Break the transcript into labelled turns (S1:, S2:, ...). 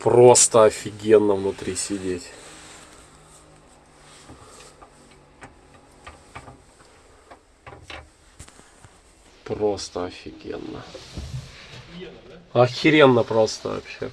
S1: Просто офигенно внутри сидеть. Просто офигенно. Охеренно просто вообще.